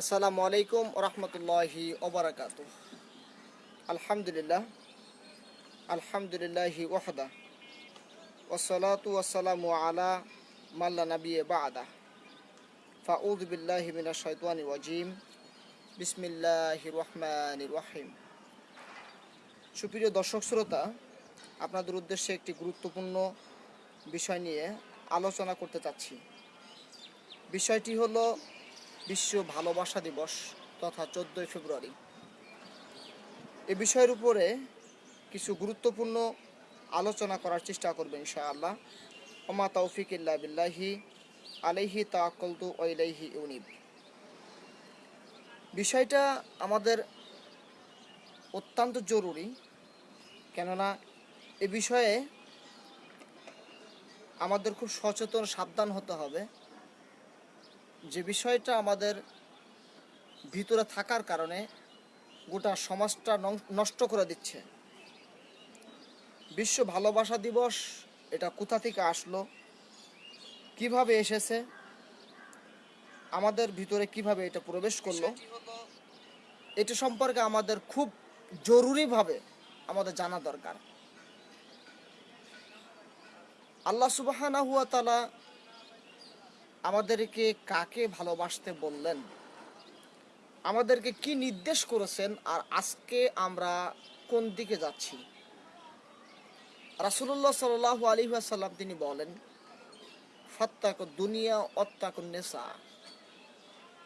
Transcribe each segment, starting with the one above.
আসসালামু আলাইকুম রহমতুল্লাহি ওবরাকাত আলহামদুলিল্লাহ, আলহামদুলিল্লাহি ওয়াহদা ওসলাতু ওয়াসালামু আলা মাল্লা নবী বাদা। ফাউদ বিল্লাহি মিনা শৈতানি ওয়াজিম বিসমিল্লাহি রহমান রহিম। সুপ্রিয় দর্শক শ্রোতা, আপনাদের উদ্দেশ্যে একটি গুরুত্বপূর্ণ বিষয় নিয়ে আলোচনা করতে চাচ্ছি। বিষয়টি হলো বিশ্ব ভালোবাসা দিবস তথা চোদ্দোই ফেব্রুয়ারি। এ বিষয়ের উপরে কিছু গুরুত্বপূর্ণ আলোচনা করার চেষ্টা করবে ইনশাআল্লাহ। ওমা তৌফিক ইল্লা বিল্লাহি আলাইহি তাকলতু ওয়াইলাইহি ইউনিব বিষয়টা আমাদের অত্যন্ত জরুরি, কেননা এ বিষয়ে আমাদের খুব সচেতন, সাবধান হতে হবে। যে বিষয়টা আমাদের ভিতরে থাকার কারণে গোটা সমাজটা নষ্ট করে দিচ্ছে। বিশ্ব ভালোবাসা দিবস এটা কোথা থেকে আসলো? কীভাবে এসেছে? আমাদের ভিতরে কীভাবে এটা প্রবেশ করল? এটা সম্পর্কে আমাদের খুব জরুরিভাবে আমাদের জানা দরকার। আল্লাহ সুবাহানা হুয়া তালা আমাদেরকে কাকে ভালোবাসতে বললেন? আমাদেরকে কি নির্দেশ করেছেন? আর আজকে আমরা কোন দিকে যাচ্ছি? রাসুল্লাহ সাল আলী তিনি বলেন, ফত্তাক দুনিয়া অত্তাক নেশা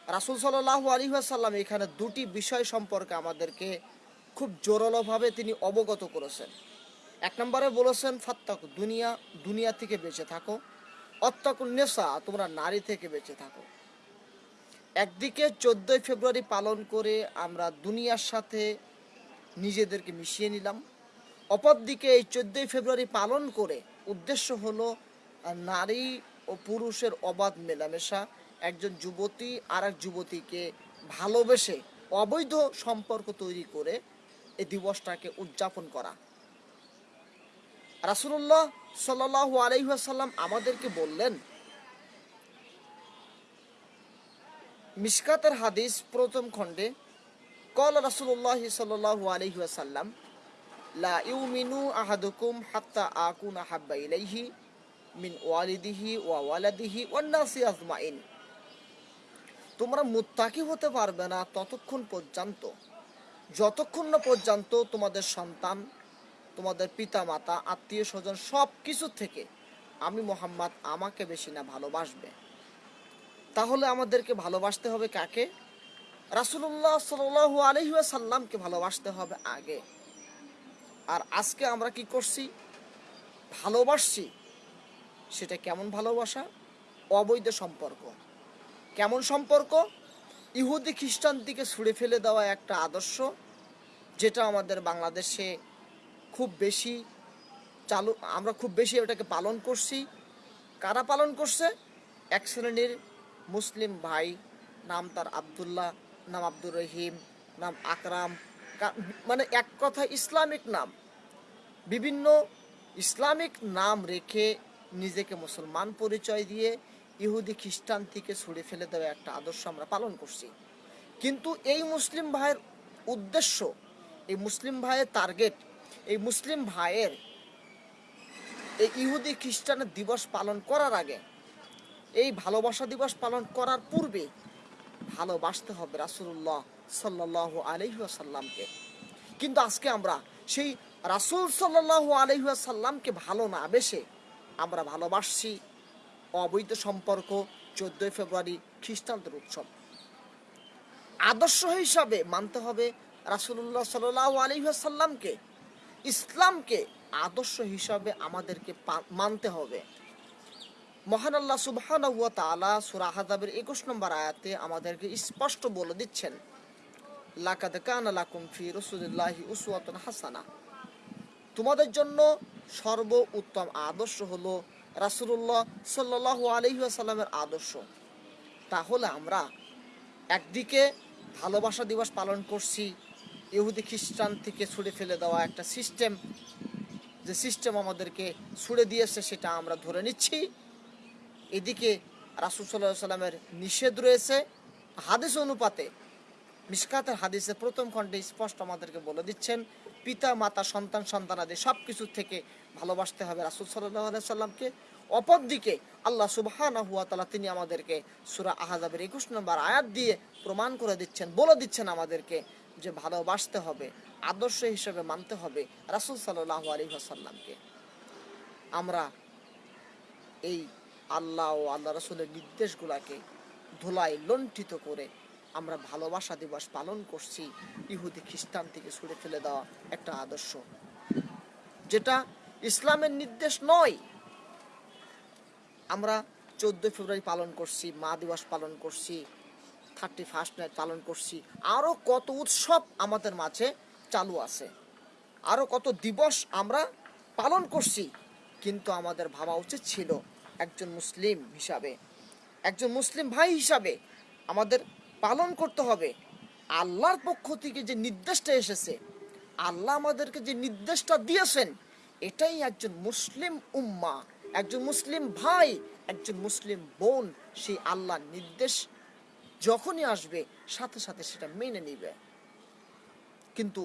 রাসুল সাল্লাহ আলী এখানে দুটি বিষয় সম্পর্কে আমাদেরকে খুব জোরালোভাবে তিনি অবগত করেছেন। এক নম্বরে বলেছেন, ফাত্তাক দুনিয়া দুনিয়া থেকে বেঁচে থাকো। অত্যাকুল নেশা তোমরা নারী থেকে বেঁচে থাকো। একদিকে চোদ্দোই ফেব্রুয়ারি পালন করে আমরা দুনিয়ার সাথে নিজেদেরকে মিশিয়ে নিলাম। অপরদিকে এই চোদ্দোই ফেব্রুয়ারি পালন করে উদ্দেশ্য হলো নারী ও পুরুষের অবাধ মেলামেশা। একজন যুবতী আর এক যুবতীকে ভালোবেসে অবৈধ সম্পর্ক তৈরি করে এই দিবসটাকে উদযাপন করা। রাসুল্লাহ সাল্লাহ আলাইসাল্লাম আমাদেরকে বললেন, মিসকাতের হাদিস প্রথম খণ্ডে, কল রাসুল্লাহ সাল্লাহ আলহিহাসাল্লাম লা ইউমিনু আহাদুকুম হাত্তা আকুন আহাব্বা ইলাইহি মিন ওয়ালিদিহি ওয়া ওয়ালাদিহি ওয়ান্নাসি আজমাইন। তোমরা মুত্তাকি হতে পারবে না ততক্ষণ পর্যন্ত, যতক্ষণ না পর্যন্ত তোমাদের সন্তান তোমাদের পিতা মাতা আত্মীয় স্বজন সব কিছু থেকে আমি মোহাম্মদ আমাকে বেশি না ভালোবাসবে। তাহলে আমাদেরকে ভালোবাসতে হবে কাকে? রাসুল্লাহ সাল আলহিসাল্লামকে ভালোবাসতে হবে আগে। আর আজকে আমরা কি করছি? ভালোবাসছি সেটা কেমন ভালোবাসা? অবৈধ সম্পর্ক। কেমন সম্পর্ক? ইহুদি খ্রিস্টান দিকে ছুঁড়ে ফেলে দেওয়া একটা আদর্শ, যেটা আমাদের বাংলাদেশে খুব বেশি চালু, আমরা খুব বেশি ওটাকে পালন করছি। কারা পালন করছে? এক শ্রেণির মুসলিম ভাই, নাম তার আবদুল্লাহ, নাম আব্দুর রহিম, নাম আকরাম মানে এক কথা ইসলামিক নাম। বিভিন্ন ইসলামিক নাম রেখে নিজেকে মুসলমান পরিচয় দিয়ে ইহুদি, খ্রিস্টান থেকে ছুড়ে ফেলে দেওয়া একটা আদর্শ আমরা পালন করছি। কিন্তু এই মুসলিম ভাইয়ের উদ্দেশ্য, এই মুসলিম ভাইয়ের টার্গেট এই মুসলিম ভাইয়ের এই ইহুদি খ্রিস্টানের দিবস পালন করার আগে, এই ভালোবাসা দিবস পালন করার পূর্বে ভালোবাসতে হবে রাসুল্লাহ সাল্লাহ আলহিহাসাল্লামকে কিন্তু আজকে আমরা সেই রাসুল সাল্লাহ আলহিহাসাল্লামকে ভালো না বেশে আমরা ভালোবাসছি অবৈধ সম্পর্ক, চোদ্দোই ফেব্রুয়ারি খ্রিস্টানদের উৎসব। আদর্শ হিসাবে মানতে হবে রাসুল্লাহ সাল্লাহ আলহিহাসাল্লামকে ইসলামকে আদর্শ হিসাবে আমাদেরকে মানতে হবে। মহান আল্লাহ সুবহান তালা সুরা একুশ নম্বর আয়াতে আমাদেরকে স্পষ্ট বলে দিচ্ছেন, লাকাদ কানা লাকুম ফি রসুলিল্লাহি উসওয়াতুন হাসানা। তোমাদের জন্য সর্ব উত্তম আদর্শ হলো রাসূলুল্লাহ সাল্লাল্লাহু আলাইহি ওয়াসাল্লামের আদর্শ। তাহলে আমরা একদিকে ভালোবাসা দিবস পালন করছি ইহুদি খ্রিস্টান থেকে ছুড়ে ফেলে দেওয়া একটা সিস্টেম যে সিস্টেম আমাদেরকে ছুড়ে দিয়েছে সেটা আমরা ধরে নিচ্ছি। এদিকে রাসুল সাল্লাহ সাল্লামের নিষেধ রয়েছে হাদিস অনুপাতে। মিসকাতের হাদিসের প্রথম খণ্ডে স্পষ্ট আমাদেরকে বলে দিচ্ছেন, পিতা, মাতা, সন্তান সন্তানাদি সব কিছু থেকে ভালোবাসতে হবে রাসুল সাল্লাহ সাল্লামকে অপরদিকে আল্লাহ সুবহানা হুয়া তালা তিনি আমাদেরকে সুরা আহাজাবের একুশ নম্বর আয়াত দিয়ে প্রমাণ করে দিচ্ছেন, বলে দিচ্ছেন আমাদেরকে যে ভালোবাসতে হবে, আদর্শ হিসেবে মানতে হবে রাসুল সাল্লাহ আলী সাল্লামকে আমরা এই আল্লাহ ও আল্লাহ রসুলের নির্দেশগুলাকে ধুলাই লণ্ঠিত করে আমরা ভালোবাসা দিবস পালন করছি, ইহুদি খ্রিস্টান থেকে ছুড়ে ফেলে দেওয়া একটা আদর্শ। যেটা ইসলামের নির্দেশ নয়। আমরা চোদ্দোই ফেব্রুয়ারি পালন করছি, মা দিবস পালন করছি থার্টি ফার্স্ট নাইট পালন করছি। আরও কত উৎসব আমাদের মাঝে চালু আছে। আরও কত দিবস আমরা পালন করছি। কিন্তু আমাদের ভাবা উচিত ছিল একজন মুসলিম হিসাবে। একজন মুসলিম ভাই হিসাবে আমাদের পালন করতে হবে। আল্লাহর পক্ষ থেকে যে নির্দেশটা এসেছে, আল্লাহ আমাদেরকে যে নির্দেশটা দিয়েছেন, এটাই একজন মুসলিম উম্মা, একজন মুসলিম ভাই, একজন মুসলিম বোন, সেই আল্লাহর নির্দেশ যখনই আসবে, সাথে সাথে সেটা মেনে নিবে। কিন্তু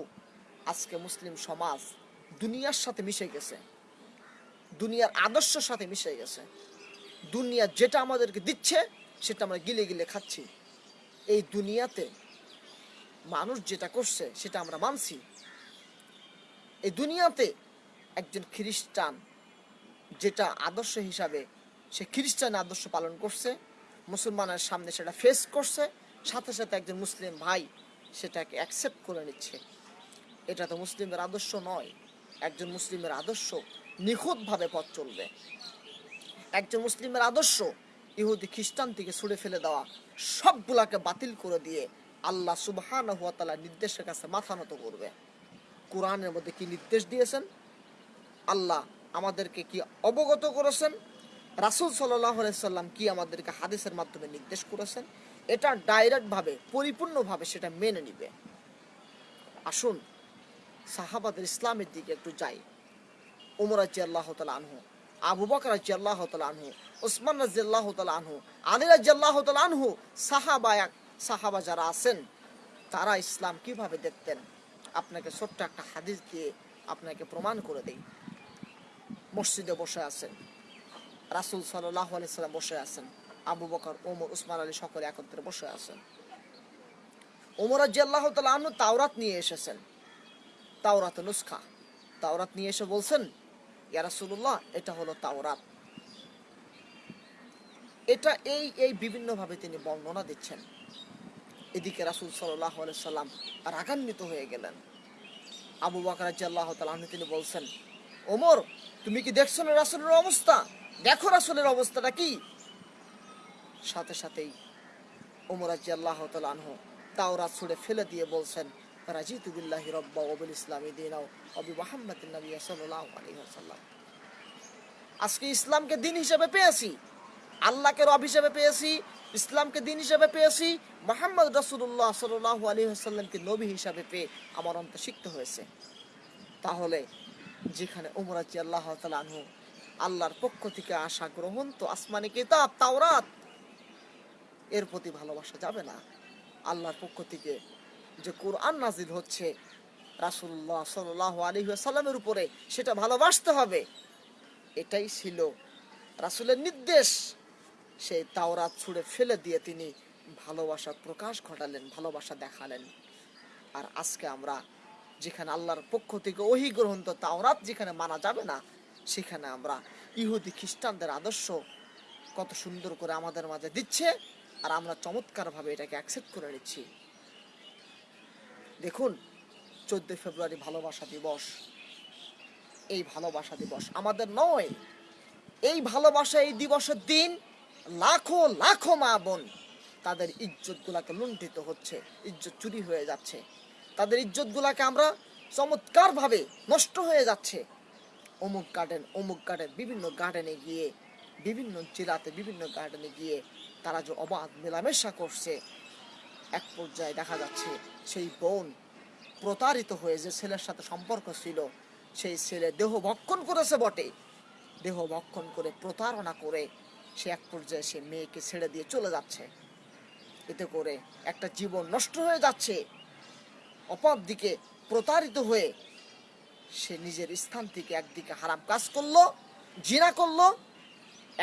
আজকে মুসলিম সমাজ দুনিয়ার সাথে মিশে গেছে। দুনিয়ার আদর্শের সাথে মিশে গেছে। দুনিয়া যেটা আমাদেরকে দিচ্ছে, সেটা আমরা গিলে গিলে খাচ্ছি। এই দুনিয়াতে মানুষ যেটা করছে, সেটা আমরা মানছি। এই দুনিয়াতে একজন খ্রিস্টান যেটা আদর্শ হিসাবে, সে খ্রিস্টান আদর্শ পালন করছে মুসলমানের সামনে সেটা ফেস করছে, সাথে সাথে একজন মুসলিম ভাই সেটাকে অ্যাকসেপ্ট করে নিচ্ছে। এটা তো মুসলিমের আদর্শ নয়। একজন মুসলিমের আদর্শ নিখুঁতভাবে পথ চলবে। একজন মুসলিমের আদর্শ ইহুদি খ্রিস্টান থেকে ছুড়ে ফেলে দেওয়া সবগুলাকে বাতিল করে দিয়ে আল্লাহ সুবহান হুয়া তালা নির্দেশের কাছে মাথা নত করবে। কোরআনের মধ্যে কি নির্দেশ দিয়েছেন? আল্লাহ আমাদেরকে কি অবগত করেছেন? রাসুল সাল্লাম কি আমাদেরকে হাদিসের মাধ্যমে নির্দেশ করেছেন? এটা ডাইরেক্টভাবে, পরিপূর্ণভাবে সেটা মেনে নিবে। আসুন, সাহাবাদের ইসলামের দিকে একটু যাই। উমর রাজি আল্লাহ তালা আনহু, আবু বকর রাজি আল্লাহ তালা আনহু ওসমান রাজি আল্লাহ তালা আনহু, আলী রাজি আল্লাহ তালা আনহু, সাহাবা সাহাবা যারা আছেন, তারা ইসলাম কীভাবে দেখতেন? আপনাকে ছোট্ট একটা হাদিস দিয়ে আপনাকে প্রমাণ করে দেই। মসজিদে বসে আছেন। রাসুল সাল্লাহ সাল্লাম বসে আছেন। আবু বকর, ওমর, উসমান আলী সকলে একত্রে বসে আছেন। ওমর রাজি আল্লাহ তালা আনহু তাওরাত নিয়ে এসেছেন। তাওরাত নুসখা। তাওরাত নিয়ে এসে বলছেন ইয়ারাসুল্লাহ এটা হলো তাওরাত। এটা এই এই বিভিন্নভাবে তিনি বর্ণনা দিচ্ছেন। এদিকে রাসুল সাল্লাহ সাল্লাম রাগান্বিত হয়ে গেলেন। আবু বাকর আল্লাহ তালাহ তিনি বলছেন, ওমর, তুমি কি দেখছ না রাসুলের অবস্থা? দেখো রাসুলের অবস্থাটা কি? সাথে সাথেই ওমর আজি আল্লাহ তালাহ তাওরাত ছুড়ে ফেলে দিয়ে বলছেন, রাজিতু বিল্লাহি রব্বা ওবিল ইসলামী দিনাও অবি মোহাম্মদ নবী ওয়াসাল্লাম। আজকে ইসলামকে দিন হিসেবে পেয়েছি, আল্লাহকে রব হিসেবে পেয়েছি, ইসলামকে দিন হিসেবে পেয়েছি, মোহাম্মদ রসুল্লাহ সাল্লাহ আলী আসাল্লামকে নবী হিসাবে পেয়ে আমার অন্ত শিখতে হয়েছে। তাহলে যেখানে উমরাজি আল্লাহ তালু আল্লাহর পক্ষ থেকে আশা গ্রহণ তো আসমানি কিতাব, তাওরাত। এর প্রতি ভালোবাসা যাবে না। আল্লাহর পক্ষ থেকে যে কোরআন নাজিল হচ্ছে রাসুল্লাহ সাল্লাহ আলী সাল্লামের উপরে সেটা ভালোবাসতে হবে। এটাই ছিল রাসুলের নির্দেশ। সেই তাওরাত ছুঁড়ে ফেলে দিয়ে তিনি ভালোবাসার প্রকাশ ঘটালেন, ভালোবাসা দেখালেন। আর আজকে আমরা যেখানে আল্লাহর পক্ষ থেকে ওহি গ্রহণ, তো তাওরাত যেখানে মানা যাবে না সেখানে আমরা ইহুদি খ্রিস্টানদের আদর্শ কত সুন্দর করে আমাদের মাঝে দিচ্ছে আর আমরা চমৎকারভাবে এটাকে অ্যাকসেপ্ট করে নিচ্ছি। দেখুন, চোদ্দই ফেব্রুয়ারি ভালোবাসা দিবস। এই ভালোবাসা দিবস আমাদের নয়, এই ভালোবাসা এই দিবসের দিন লাখো লাখো মা বোন তাদের ইজ্জত গুলাকে লুণ্ঠিত হচ্ছে, ইজ্জত চুরি হয়ে যাচ্ছে। তাদের ইজ্জত গুলাকে আমরা চমৎকার ভাবে নষ্ট হয়ে যাচ্ছে। অমুক গার্ডেন অমুক গার্ডেন বিভিন্ন গার্ডেনে গিয়ে, বিভিন্ন জেলাতে বিভিন্ন গার্ডেনে গিয়ে তারা যে অবাধ মেলামেশা করছে, এক পর্যায়ে দেখা যাচ্ছে সেই বোন প্রতারিত হয়ে যে ছেলের সাথে সম্পর্ক ছিল, সেই ছেলে দেহ ভক্ষণ করেছে বটে। দেহ ভক্ষণ করে প্রতারণা করে সে এক পর্যায়ে সে মেয়েকে ছেড়ে দিয়ে চলে যাচ্ছে। এতে করে একটা জীবন নষ্ট হয়ে যাচ্ছে। অপর দিকে প্রতারিত হয়ে সে নিজের স্থান থেকে একদিকে হারাম কাজ করল, জিনা করল,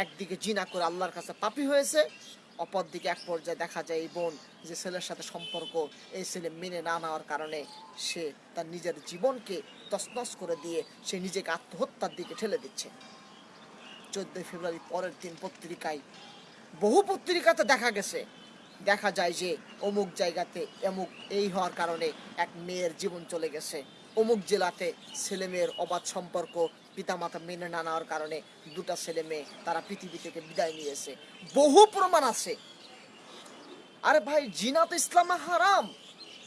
একদিকে জিনা করে আল্লাহর কাছে পাপি হয়েছে অপর দিকে এক পর্যায়ে দেখা যায় এই বোন যে ছেলের সাথে সম্পর্ক এই ছেলে মেনে না নেওয়ার কারণে সে তার নিজের জীবনকে তছনছ করে দিয়ে সে নিজেকে আত্মহত্যার দিকে ঠেলে দিচ্ছে। চোদ্দই ফেব্রুয়ারি পরের দিন পত্রিকায় বহু পত্রিকাতে দেখা গেছে, দেখা যায় যে অমুক জায়গাতে অমুক এই হওয়ার কারণে এক মেয়ের জীবন চলে গেছে। অমুক জেলাতে ছেলে মেয়ের অবাধ সম্পর্ক পিতামাতা মেনে না নেওয়ার কারণে দুটা ছেলে মেয়ে তারা পৃথিবী থেকে বিদায় নিয়েছে। বহু প্রমাণ আছে। আরে ভাই, জিনাত ইসলামে হারাম।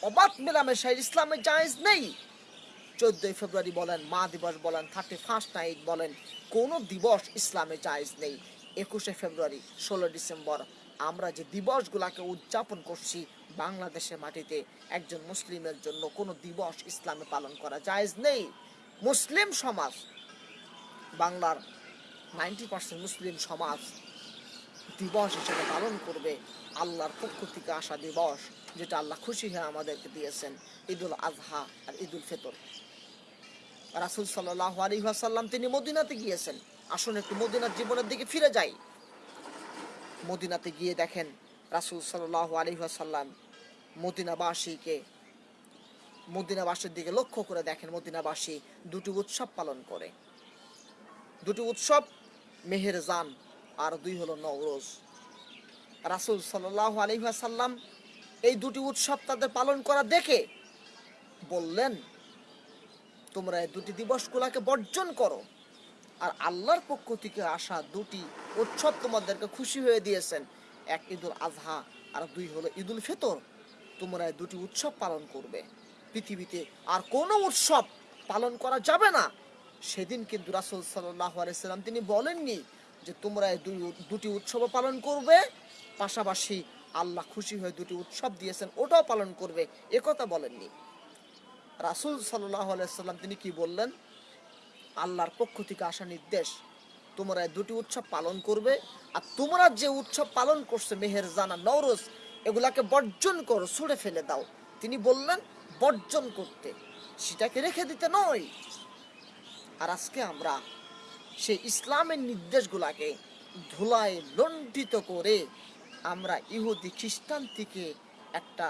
অবাধ মেলামেশা ইসলামে জায়েজ নেই। চোদ্দই ফেব্রুয়ারি বলেন, মা দিবস বলেন, থার্টি ফার্স্ট নাইট বলেন, কোনো দিবস ইসলামে জায়েজ নেই। একুশে ফেব্রুয়ারি, ষোলো ডিসেম্বর আমরা যে দিবসগুলোকে উদযাপন করছি বাংলাদেশের মাটিতে, একজন মুসলিমের জন্য কোনো দিবস ইসলামে পালন করা জায়েজ নেই। মুসলিম সমাজ, বাংলার নাইনটি পার্সেন্ট মুসলিম সমাজ দিবস হিসেবে পালন করবে আল্লাহর পক্ষ থেকে আসা দিবস, যেটা আল্লাহ খুশি হয়ে আমাদেরকে দিয়েছেন, ঈদুল আজহা আর ঈদুল ফিতর। রাসুল সাল্লাহ আলী সাল্লাম তিনি মদিনাতে গিয়েছেন। আসুন একটু মদিনার জীবনের দিকে ফিরে যাই। মদিনাতে গিয়ে দেখেন রাসুল সাল্লাহ আলী সাল্লাম মদিনাবাসীকে, মদিনাবাসীর দিকে লক্ষ্য করে দেখেন মদিনাবাসী দুটি উৎসব পালন করে। দুটি উৎসব মেহেরজান আর দুই হলো নওরোজ। রাসুল সাল্লাহ আলহাসাল্লাম এই দুটি উৎসব তাদের পালন করা দেখে বললেন, তোমরা এই দুটি দিবসগুলাকে বর্জন করো। আর আল্লাহর পক্ষ থেকে আসা দুটি উৎসব তোমাদেরকে খুশি হয়ে দিয়েছেন। এক ঈদুল আজহা আর দুই হলো ঈদুল ফিতর। তোমরা দুটি উৎসব পালন করবে। পৃথিবীতে আর কোনো উৎসব পালন করা যাবে না। সেদিন কিন্তু রাসুল আলাইসাল্লাম তিনি বলেননি যে তোমরা দুটি উৎসব পালন করবে। পাশাপাশি আল্লাহ খুশি হয়ে দুটি উৎসব দিয়েছেন, ওটাও পালন করবে। একথা বলেননি। রাসুল সাল্লাহ আলাইসাল্লাম তিনি কি বললেন? আল্লাহর পক্ষ থেকে আসা নির্দেশ। তোমরা দুটি উৎসব পালন করবে আর তোমরা যে উৎসব পালন করছে মেহের জানা নওরোজ, এগুলাকে বর্জন করো, ছুঁড়ে ফেলে দাও। তিনি বললেন, বর্জন করতে। সেটাকে রেখে দিতে নয়। আর আজকে আমরা সেই ইসলামের নির্দেশগুলাকে ধুলায় লণ্ঠিত করে আমরা ইহুদি খ্রিস্টান থেকে একটা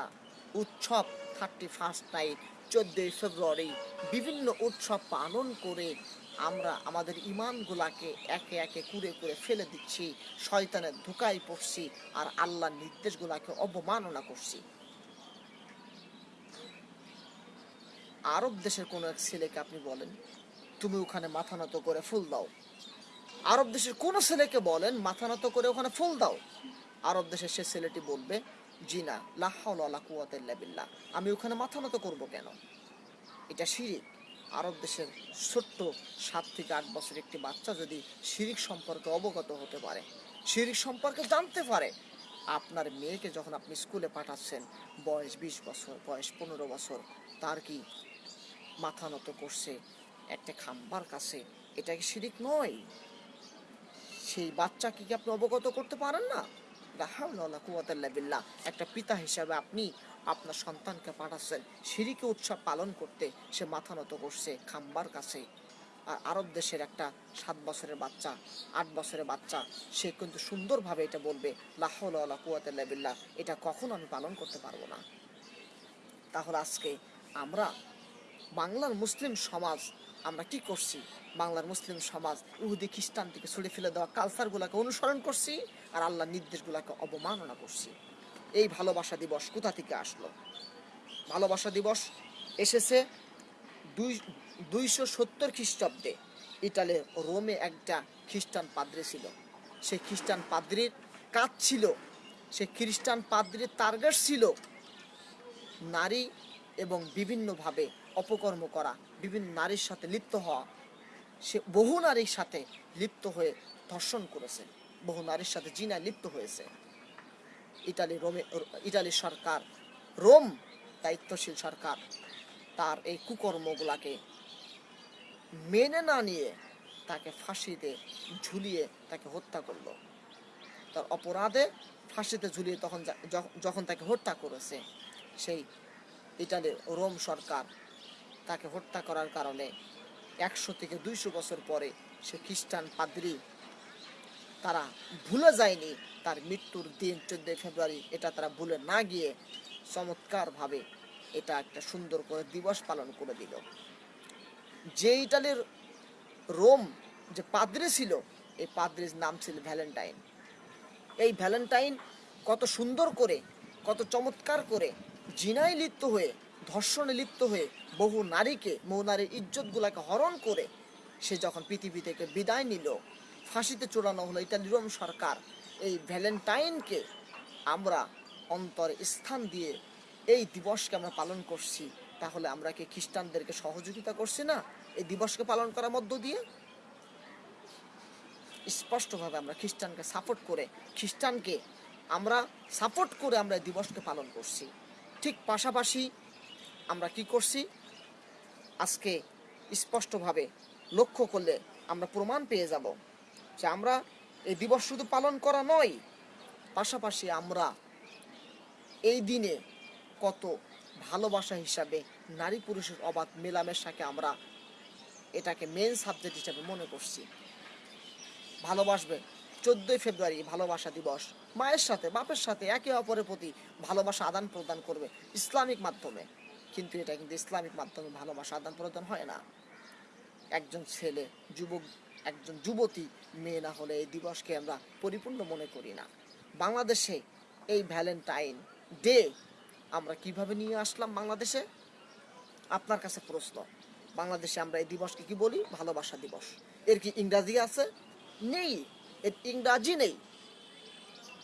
উৎসব থার্টি ফার্স্ট নাইট চোদ্দোই ফেব্রুয়ারি, বিভিন্ন উৎসব পালন করে আমরা আমাদের ইমানগুলাকে একে একে কুড়ে করে ফেলে দিচ্ছি, শয়তানের ধোকায় পড়ছি আর আল্লাহর নির্দেশগুলাকে অবমাননা করছি। আরব দেশের কোনো এক ছেলেকে আপনি বলেন, তুমি ওখানে মাথা নত করে ফুল দাও। আরব দেশের কোন ছেলেকে বলেন, মাথা নত করে ওখানে ফুল দাও। আরব দেশের সে ছেলেটি বলবে, জি না কুয়াতিল্লা আমি ওখানে মাথা নত করব কেন? এটা শিরিক। আরব দেশের ছোট্ট সাত থেকে আট বছর একটি বাচ্চা যদি শিরিক সম্পর্কে অবগত হতে পারে, শিরিক সম্পর্কে জানতে পারে, আপনার মেয়েকে যখন আপনি স্কুলে পাঠাচ্ছেন, বয়স বিশ বছর, বয়স পনেরো বছর, তার কি মাথা নত করছে, একটা খাম্বার কাছে, এটা কি শিরিক নয়? সেই বাচ্চাকে কি আপনি অবগত করতে পারেন না? একটা পিতা হিসাবে আপনি আপনার সন্তানকে পাঠাচ্ছেন। সিঁড়িকে উৎসব পালন করতে সে মাথা নত করছে খাম্বার কাছে। আর আরব দেশের একটা সাত বছরের বাচ্চা, আট বছরের বাচ্চা, সে কিন্তু সুন্দরভাবে এটা বলবে লাহাউলা কুয়াতাল্লা বিল্লাহ, এটা কখনো আমি পালন করতে পারব না। তাহলে আজকে আমরা বাংলার মুসলিম সমাজ, আমরা কি করছি? বাংলার মুসলিম সমাজ ইহুদি খ্রিস্টান থেকে ছড়ে ফেলে দেওয়া কালচারগুলোকে অনুসরণ করছি, আর আল্লাহর নির্দেশগুলোকে অবমাননা করছি। এই ভালোবাসা দিবস কোথা থেকে আসলো? ভালোবাসা দিবস এসেছে দুই, দুইশো সত্তর খ্রিস্টাব্দে। ইটালির রোমে একটা খ্রিস্টান পাদ্রি ছিল। সেই খ্রিস্টান পাদ্রির কাজ ছিল সে খ্রিস্টান পাদ্রির টার্গেট ছিল নারী এবং বিভিন্নভাবে অপকর্ম করা, বিভিন্ন নারীর সাথে লিপ্ত হওয়া। সে বহু নারীর সাথে লিপ্ত হয়ে ধর্ষণ করেছে, বহু নারীর সাথে জিনায় লিপ্ত হয়েছে। ইটালি রোমে ইটালি সরকার, রোম দায়িত্বশীল সরকার, তার এই কুকর্মগুলাকে মেনে না নিয়ে তাকে ফাঁসিতে ঝুলিয়ে তাকে হত্যা করল। তার অপরাধে ফাঁসিতে ঝুলিয়ে তখন যখন তাকে হত্যা করেছে, সেই ইটালির রোম সরকার তাকে হত্যা করার কারণে একশো থেকে দুইশো বছর পরে সে খ্রিস্টান পাদ্রী তারা ভুলে যায়নি। তার মৃত্যুর দিন চোদ্দই ফেব্রুয়ারি, এটা তারা ভুলে না গিয়ে চমৎকারভাবে এটা একটা সুন্দর করে দিবস পালন করে দিল। যে ইটালির রোম যে পাদ্রি ছিল, এই পাদ্রির নাম ছিল ভ্যালেন্টাইন। এই ভ্যালেন্টাইন কত সুন্দর করে, কত চমৎকার করে জিনায় লিপ্ত হয়ে, ধর্ষণে লিপ্ত হয়ে বহু নারীকে, বহু নারীর ইজ্জতগুলাকে হরণ করে সে যখন পৃথিবী থেকে বিদায় নিল ফাঁসিতে চূড়ানো হলো। ইতালি রোম সরকার। এই ভ্যালেন্টাইনকে আমরা অন্তর স্থান দিয়ে এই দিবসকে আমরা পালন করছি। তাহলে আমরা কি খ্রিস্টানদেরকে সহযোগিতা করছি না? এই দিবসকে পালন করার মধ্য দিয়ে? স্পষ্টভাবে আমরা খ্রিস্টানকে সাপোর্ট করে, খ্রিস্টানকে আমরা সাপোর্ট করে আমরা এই দিবসকে পালন করছি। ঠিক পাশাপাশি আমরা কি করছি? আজকে স্পষ্টভাবে লক্ষ্য করলে আমরা প্রমাণ পেয়ে যাব। যে আমরা এই দিবস শুধু পালন করা নয়, পাশাপাশি আমরা এই দিনে কত ভালোবাসা হিসাবে নারী পুরুষের অবাধ মেলামেশাকে আমরা এটাকে মেন সাবজেক্ট হিসাবে মনে করছি। ভালোবাসবে চোদ্দোই ফেব্রুয়ারি ভালোবাসা দিবস। মায়ের সাথে, বাপের সাথে একে অপরের প্রতি ভালোবাসা আদান প্রদান করবে ইসলামিক মাধ্যমে। কিন্তু এটা কিন্তু ইসলামিক মাধ্যমে ভালোবাসা আদান প্রদান হয় না। একজন ছেলে, যুবক একজন যুবতী মেয়ে না হলে এই দিবসকে আমরা পরিপূর্ণ মনে করি না। বাংলাদেশে এই ভ্যালেন্টাইন ডে আমরা কীভাবে নিয়ে আসলাম বাংলাদেশে? আপনার কাছে প্রশ্ন, বাংলাদেশে আমরা এই দিবসকে কি বলি? ভালোবাসা দিবস। এর কি ইংরাজি আছে? নেই, এর ইংরাজি নেই।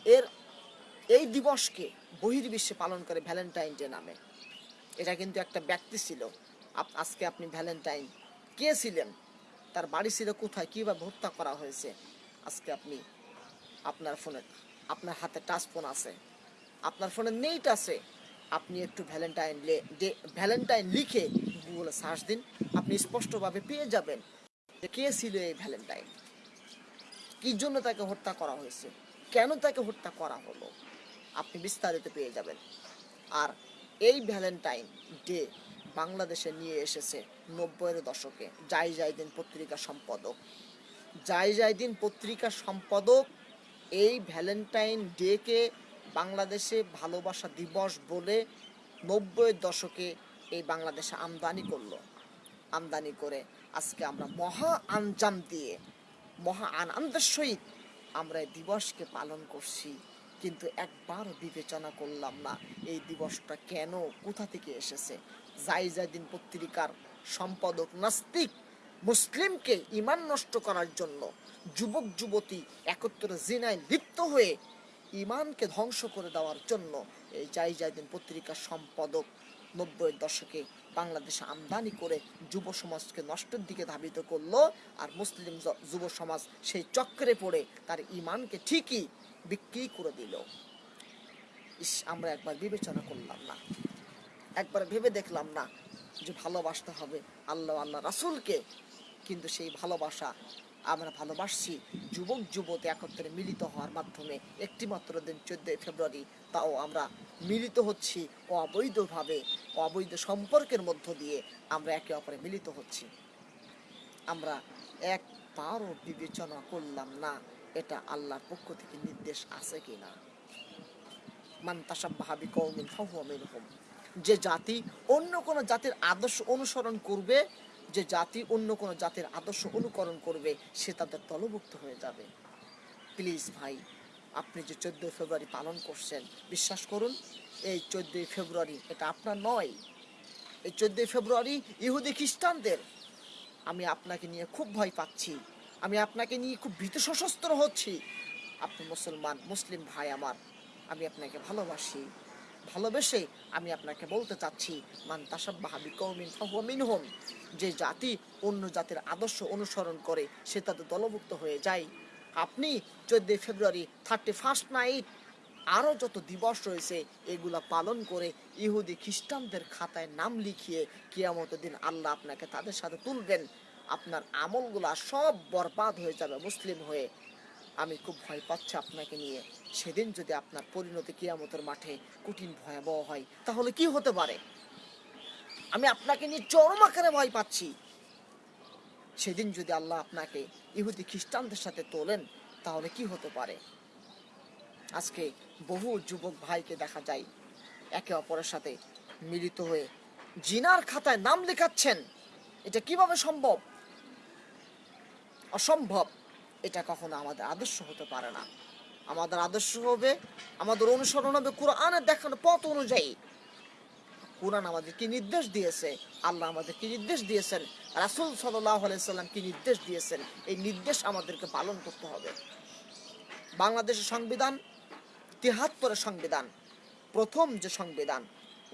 এর, এই দিবসকে বহির্বিশ্বে পালন করে ভ্যালেন্টাইন ডে নামে। এটা কিন্তু একটা ব্যক্তি ছিল। আজকে আপনি ভ্যালেন্টাইন কে ছিলেন? তার বাড়ি ছিল কোথায়, কীভাবে হত্যা করা হয়েছে? আজকে আপনি আপনার ফোনে, আপনার হাতে টাচ ফোন আছে। আপনার ফোনে নেট আছে। আপনি একটু ভ্যালেন্টাইন ডে, ভ্যালেন্টাইন লিখে গুগলে সার্চ দিন, আপনি স্পষ্টভাবে পেয়ে যাবেন যে কে ছিল এই ভ্যালেন্টাইন। কি জন্য তাকে হত্যা করা হয়েছে? কেন তাকে হত্যা করা হলো? আপনি বিস্তারিত পেয়ে যাবেন। আর এই ভ্যালেন্টাইন ডে বাংলাদেশে নিয়ে এসেছে নব্বইয়ের দশকে। যাই যাই দিন পত্রিকা সম্পাদক। যাই যাই দিন পত্রিকার সম্পাদক, এই ভ্যালেন্টাইন ডেকে বাংলাদেশে ভালোবাসা দিবস বলে নব্বইয়ের দশকে এই বাংলাদেশে আমদানি করল। আমদানি করে আজকে আমরা মহা আঞ্জাম দিয়ে, মহা আনন্দের সহিত আমরা এই দিবসকে পালন করছি। কিন্তু একবার বিবেচনা করলাম না, এই দিবসটা কেন, কোথা থেকে এসেছে? যাই পত্রিকার সম্পাদক নাস্তিক মুসলিমকে ইমান নষ্ট করার জন্য যুবক, যুবতী একত্রে জিনায় লিপ্ত হয়ে ইমানকে ধ্বংস করে দেওয়ার জন্য এই যাই পত্রিকার সম্পাদক নব্বইয়ের দশকে বাংলাদেশে আমদানি করে যুব সমাজকে নষ্টের দিকে ধাবিত করল আর মুসলিম যুব সমাজ সেই চক্রে পড়ে তার ইমানকে ঠিকই বিক্রি করে দিল। ইস, আমরা একবার বিবেচনা করলাম না। একবার ভেবে দেখলাম না যে ভালোবাসতে হবে আল্লাহ আল্লাহ রাসুলকে। কিন্তু সেই ভালোবাসা আমরা ভালোবাসছি যুবক, যুবতী একত্রে মিলিত হওয়ার মাধ্যমে। একটিমাত্র দিন চোদ্দই ফেব্রুয়ারি, তাও আমরা মিলিত হচ্ছি অবৈধভাবে, অবৈধ সম্পর্কের মধ্য দিয়ে আমরা একে অপরে মিলিত হচ্ছি। আমরা এক একবারও বিবেচনা করলাম না এটা আল্লাহর পক্ষ থেকে নির্দেশ আছে কি না তাসাব্বাহা বিকৌমিন ফাহুয়া যে জাতি অন্য কোনো জাতির আদর্শ অনুসরণ করবে, যে জাতি অন্য কোনো জাতির আদর্শ অনুকরণ করবে, সে তাদের দলভুক্ত হয়ে যাবে। প্লিজ ভাই, আপনি যে চোদ্দোই ফেব্রুয়ারি পালন করছেন, বিশ্বাস করুন, এই চোদ্দোই ফেব্রুয়ারি এটা আপনার নয়। এই চোদ্দোই ফেব্রুয়ারি ইহুদি খ্রিস্টানদের, আমি আপনাকে নিয়ে খুব ভয় পাচ্ছি। আমি আপনাকে নিয়ে খুব ভীত সশস্ত্র হচ্ছি। আপনি মুসলমান, মুসলিম ভাই আমার, আমি আপনাকে ভালোবাসি। ভালোবেসে আমি আপনাকে বলতে চাচ্ছি, মান যে জাতি অন্য জাতির আদর্শ অনুসরণ করে, সে তাদের দলভুক্ত হয়ে যায়। আপনি চোদ্দই ফেব্রুয়ারি থার্টি ফার্স্ট নাইট আরও যত দিবস রয়েছে, এগুলা পালন করে ইহুদি খ্রিস্টানদের খাতায় নাম লিখিয়ে কিয়ামত দিন আল্লাহ আপনাকে তাদের সাথে তুলবেন। আপনার আমলগুলা সব বরবাদ হয়ে যাবে মুসলিম হয়ে। আমি খুব ভয় পাচ্ছি আপনাকে নিয়ে। সেদিন যদি আপনার পরিণতি কিয়ামতের মাঠে কঠিন, ভয়াবহ হয়, তাহলে কি হতে পারে? আমি আপনাকে নিয়ে চরম আকারে ভয় পাচ্ছি। সেদিন যদি আল্লাহ আপনাকে ইহুদি খ্রিস্টানদের সাথে তোলেন, তাহলে কি হতে পারে? আজকে বহু যুবক ভাইকে দেখা যায়, একে অপরের সাথে মিলিত হয়ে জিনার খাতায় নাম লেখাচ্ছেন। এটা কীভাবে সম্ভব? অসম্ভব। এটা কখনো আমাদের আদর্শ হতে পারে না। আমাদের আদর্শ হবে, আমাদের অনুসরণ হবে কোরআনের দেখানো পথ অনুযায়ী। কোরআন আমাদের কি নির্দেশ দিয়েছে? আল্লাহ আমাদের কি নির্দেশ দিয়েছেন? রাসুল সাল্লাম কি নির্দেশ দিয়েছেন? এই নির্দেশ আমাদেরকে পালন করতে হবে। বাংলাদেশের সংবিধান, তিহাত্তরের সংবিধান, প্রথম যে সংবিধান,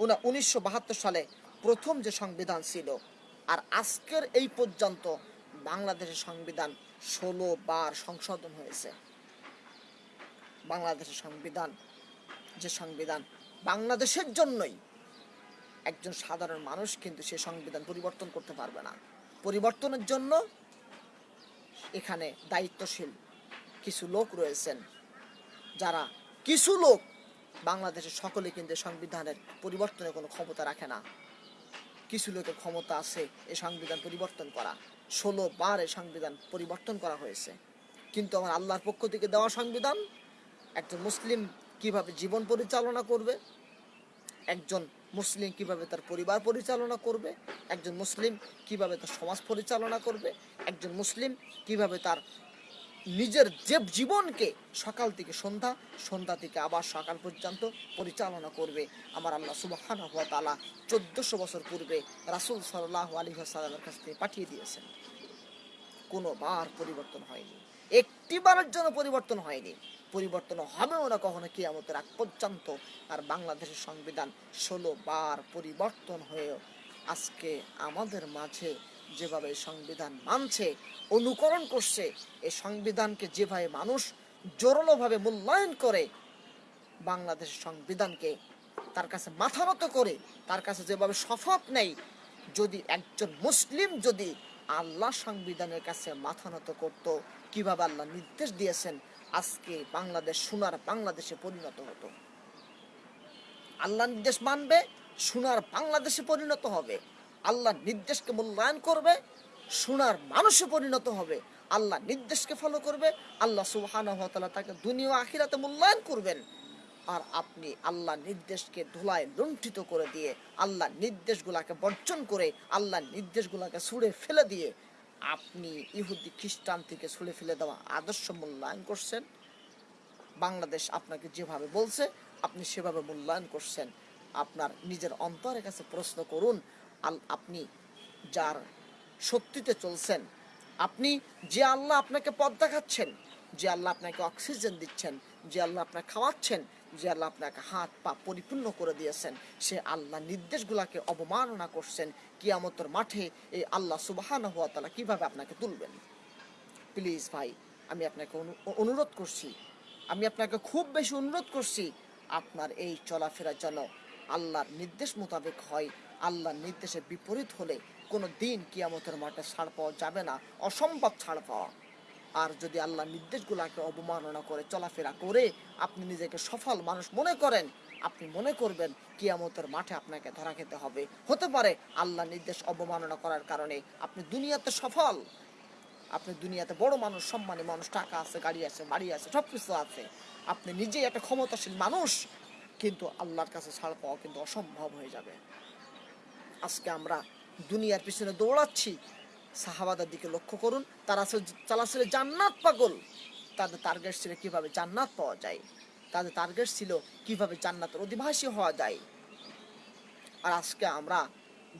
উনা উনিশশো বাহাত্তর সালে প্রথম যে সংবিধান ছিল, আর আজকের এই পর্যন্ত বাংলাদেশের সংবিধান ষোলো বার সংশোধন হয়েছে। বাংলাদেশের সংবিধান, যে সংবিধান বাংলাদেশের জন্যই একজন সাধারণ মানুষ কিন্তু সে সংবিধান পরিবর্তন করতে পারবে না। পরিবর্তনের জন্য এখানে দায়িত্বশীল কিছু লোক রয়েছেন, যারা কিছু লোক বাংলাদেশের সকলে কিন্তু সংবিধানের পরিবর্তনের কোনো ক্ষমতা রাখে না। কিছু লোকের ক্ষমতা আছে এই সংবিধান পরিবর্তন করা। ষোলো বার সংবিধান পরিবর্তন করা হয়েছে। কিন্তু আমার আল্লাহর পক্ষ থেকে দেওয়া সংবিধান, একজন মুসলিম কীভাবে জীবন পরিচালনা করবে? একজন মুসলিম কীভাবে তার পরিবার পরিচালনা করবে? একজন মুসলিম কীভাবে তার সমাজ পরিচালনা করবে? একজন মুসলিম কীভাবে তার নিজের যে জীবনকে সকাল থেকে সন্ধ্যা সন্ধ্যা থেকে আবার সকাল পর্যন্ত পরিচালনা করবে আমার আল্লাহ সুবাহান হাত তালা চোদ্দশো বছর পূর্বে রাসুল সাল্লাহ আলী সাল্লামের কাছ থেকে পাঠিয়ে দিয়েছেন। কোনো বার পরিবর্তন হয়নি। একটি বারের জন্য পরিবর্তন হয়নি। পরিবর্তন হবেও না কখনো কিয়ামতের আগ পর্যন্ত। আর বাংলাদেশের সংবিধান ষোলো বার পরিবর্তন হয়েও আজকে আমাদের মাঝে যেভাবে সংবিধান মানছে, অনুকরণ করছে এই সংবিধানকে যেভাবে মানুষ জোরালোভাবে মূল্যায়ন করে, বাংলাদেশের সংবিধানকে তার কাছে মাথা নত করে, তার কাছে যেভাবে শপথ নেই যদি একজন মুসলিম যদি আল্লাহ সংবিধানের কাছে মাথা নত করত, কীভাবে আল্লাহ নির্দেশ দিয়েছেন, আজকে বাংলাদেশ সোনার বাংলাদেশে পরিণত হতো। আল্লাহ নির্দেশ মানবে, সোনার বাংলাদেশে পরিণত হবে। আল্লাহ নির্দেশকে মূল্যায়ন করবে শোনার মানুষে পরিণত হবে। আল্লাহ নির্দেশকে ফলো করবে, আল্লাহ সুবহান তাকে দুনিয়া আখিরাতে মূল্যায়ন করবেন। আর আপনি আল্লাহ নির্দেশকে ধুলায় লুণ্ঠিত করে দিয়ে, আল্লাহ নির্দেশগুলাকে বর্জন করে, আল্লাহ নির্দেশগুলাকে ছুঁড়ে ফেলে দিয়ে, আপনি ইহুদি, খ্রিস্টান থেকে ছুঁড়ে ফেলে দেওয়া আদর্শ মূল্যায়ন করছেন। বাংলাদেশ আপনাকে যেভাবে বলছে, আপনি সেভাবে মূল্যায়ন করছেন। আপনার নিজের অন্তরের কাছে প্রশ্ন করুন আপনি যার শক্তিতে চলছেন, আপনি যে আল্লাহ আপনাকে পথ দেখাচ্ছেন, যে আল্লাহ আপনাকে অক্সিজেন দিচ্ছেন, যে আল্লাহ আপনাকে খাওয়াচ্ছেন, যে আল্লাহ আপনাকে হাত পা পরিপূর্ণ করে দিয়েছেন, সে আল্লাহ নির্দেশগুলাকে অবমাননা করছেন, কিয়ামতের মাঠে এই আল্লাহ সুবাহান হওয়া তালা কীভাবে আপনাকে তুলবেন? প্লিজ ভাই, আমি আপনাকে অনু- অনুরোধ করছি, আমি আপনাকে খুব বেশি অনুরোধ করছি, আপনার এই চলাফেরা যেন আল্লাহর নির্দেশ মোতাবেক হয় আল্লাহর নির্দেশের বিপরীত হলে কোনো দিন কিয়ামতের মাঠে ছাড় পাওয়া যাবে না, অসম্ভব ছাড় পাওয়া। আর যদি আল্লাহ নির্দেশগুলাকে অবমাননা করে, চলাফেরা করে আপনি নিজেকে সফল মানুষ মনে করেন, আপনি মনে করবেন কিয়ামতের মাঠে আপনাকে ধরা খেতে হবে। হতে পারে আল্লাহ নির্দেশ অবমাননা করার কারণে আপনি দুনিয়াতে সফল। আপনি দুনিয়াতে বড় মানুষ, সম্মানী মানুষ, টাকা আছে, গাড়ি আছে, বাড়ি আছে সব কিছু আছে। আপনি নিজেই একটা ক্ষমতাশীল মানুষ, কিন্তু আল্লাহর কাছে ছাড় পাওয়া কিন্তু অসম্ভব হয়ে যাবে। আজকে আমরা দুনিয়ার পিছনে দৌড়াচ্ছি। সাহাবাদের দিকে লক্ষ্য করুন, তারা চালা ছিল জান্নাত পাগল। তাদের টার্গেট ছিল কীভাবে জান্নাত পাওয়া যায়? তাদের টার্গেট ছিল কীভাবে জান্নাতের অধিবাসী হওয়া যায়? আর আজকে আমরা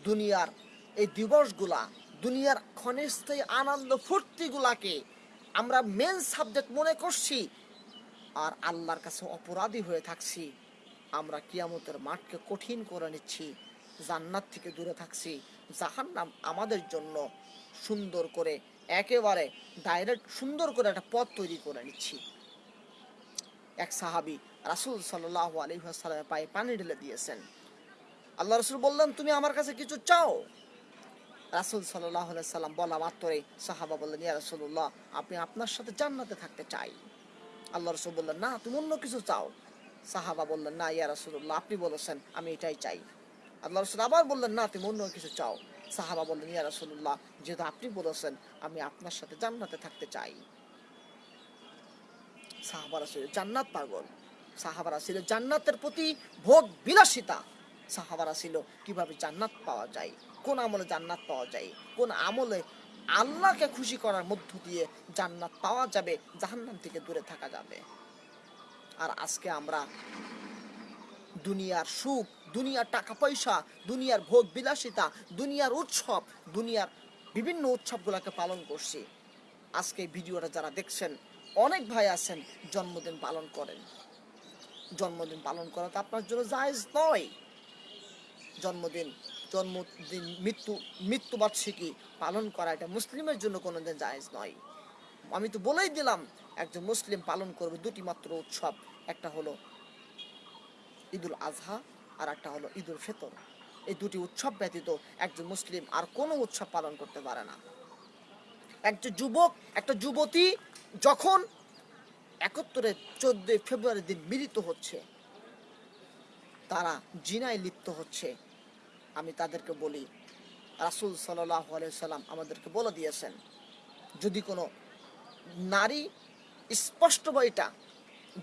দুনিয়ার এই দিবসগুলা, দুনিয়ার ক্ষণস্থায়ী আনন্দ ফুর্তিগুলাকে আমরা মেন সাবজেক্ট মনে করছি। আর আল্লাহর কাছে অপরাধী হয়ে থাকছি। আমরা কিয়ামতের মাঠকে কঠিন করে নিচ্ছি। জান্নাত থেকে দূরে থাকছি। জাহান্নাম আমাদের জন্য সুন্দর করে, একেবারে ডাইরেক্ট সুন্দর করে একটা পথ তৈরি করে নিচ্ছি। এক সাহাবি রাসুল সাল্লাহ আলহিহাসাল্লামের পায়ে পানি ঢেলে দিয়েছেন। আল্লাহ রসুল বললেন, তুমি আমার কাছে কিছু চাও? রাসুল সাল্লাহ সাল্লাম বলা মাত্রই সাহাবা বললেন, ইয়া রসুল্লাহ আপনি আপনার সাথে জান্নাতে থাকতে চাই। আল্লাহ রসুল বললেন, না, তুমি অন্য কিছু চাও। সাহাবা বললেন, না, ইয়া রসুল্লাহ আপনি বলেছেন, আমি এটাই চাই। আল্লাহ রসুল আবার বললেন, না, তুমি অন্য কিছু চাও। সাহাবা বললেন, ইয়া রসুল্লাহ যেহেতু আপনি বলেছেন, আমি আপনার সাথে জান্নাতে থাকতে চাই। সাহাবারা ছিল জান্নাত পাগল। সাহাবারা ছিল জান্নাতের প্রতি ভোগ বিলাসিতা। সাহাবারা ছিল কীভাবে জান্নাত পাওয়া যায়, কোন আমলে জান্নাত পাওয়া যায়, কোন আমলে আল্লাহকে খুশি করার মধ্য দিয়ে জান্নাত পাওয়া যাবে, জাহান্নাম থেকে দূরে থাকা যাবে। আর আজকে আমরা দুনিয়ার সুখ দুনিয়ার টাকা পয়সা দুনিয়ার ভোগ বিলাসিতা দুনিয়ার উৎসব, দুনিয়ার বিভিন্ন উৎসবগুলোকে পালন করছি। আজকে ভিডিওটা যারা দেখছেন, অনেক ভাই আছেন, জন্মদিন পালন করেন। জন্মদিন পালন করা তো আপনার জন্য জায়েজ নয়। জন্মদিন জন্মদিন, মৃত্যু, মৃত্যুবার্ষিকী পালন করা এটা মুসলিমের জন্য কোনোদিন জায়েজ নয়। আমি তো বলেই দিলাম, একজন মুসলিম পালন করবে দুটি মাত্র উৎসব। একটা হলো ঈদুল আজহা আর একটা হলো ঈদুল ফিতর। এই দুটি উৎসব ব্যতীত একজন মুসলিম আর কোনো উৎসব পালন করতে পারে না। একজন যুবক, একটা যুবতী যখন একত্তরে চোদ্দই ফেব্রুয়ারি দিন মিলিত হচ্ছে, তারা জিনায় লিপ্ত হচ্ছে। আমি তাদেরকে বলি, রাসুল সাল্লাম আমাদেরকে বলে দিয়েছেন, যদি কোনো নারী স্পষ্ট বা এটা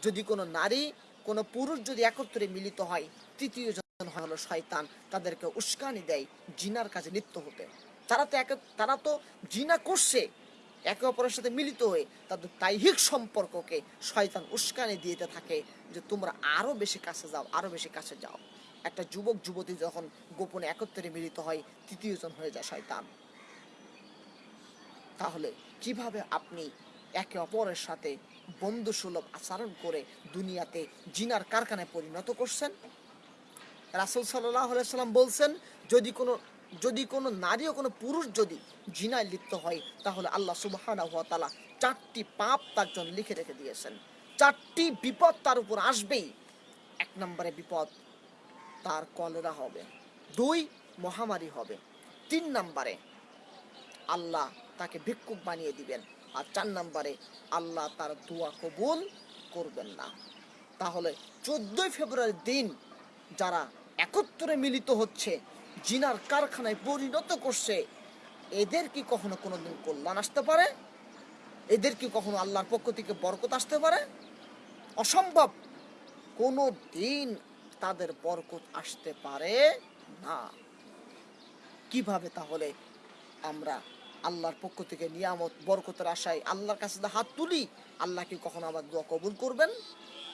যদি কোনো নারী কোনো পুরুষ যদি একত্রে মিলিত হয় তৃতীয় জন হলো শয়তান। তাদেরকে উস্কানি দেয়, জিনার কাজে লিপ্ত হতে। তারা তো এক তারা তো জিনা করছে, একে অপরের সাথে মিলিত হয়ে। তাদের তাইহিক সম্পর্ককে শয়তান উস্কানি দিতে থাকে যে, তোমরা আরও বেশি কাছে যাও, আরও বেশি কাছে যাও। একটা যুবক, যুবতী যখন গোপনে একত্রে মিলিত হয়, তৃতীয় জন হয়ে যায় শয়তান। তাহলে কীভাবে আপনি একে অপরের সাথে বন্ধুসুলভ আচরণ করে দুনিয়াতে জিনার কারখানায় পরিণত করছেন? রাসুল সাল্লাম বলছেন, যদি কোনো যদি কোনো নারী ও কোনো পুরুষ যদি জিনায় লিপ্ত হয়, তাহলে আল্লাহ সুবাহানা তালা চারটি পাপ তার জন্য লিখে রেখে দিয়েছেন। চারটি বিপদ তার উপর আসবেই। এক নম্বরে বিপদ, তার কলেরা হবে। দুই, মহামারী হবে। তিন নম্বরে, আল্লাহ তাকে ভিক্ষুক বানিয়ে দিবেন। আর চার নম্বরে, আল্লাহ তার দোয়া কবুল করবেন না। তাহলে চোদ্দই ফেব্রুয়ারির দিন যারা একত্রে মিলিত হচ্ছে, জিনার কারখানায় পরিণত করছে। এদের কি কখনো কোনোদিন কল্যাণ আসতে পারে? এদের কি কখনো আল্লাহর পক্ষ থেকে বরকত আসতে পারে? অসম্ভব। কোনো দিন তাদের বরকত আসতে পারে না। কীভাবে তাহলে আমরা আল্লাহর পক্ষ থেকে নিয়ামত, বরকতের আশায় আল্লাহর কাছে হাত তুলি, আল্লাহ কি কখনো আবার দোয়া কবুল করবেন?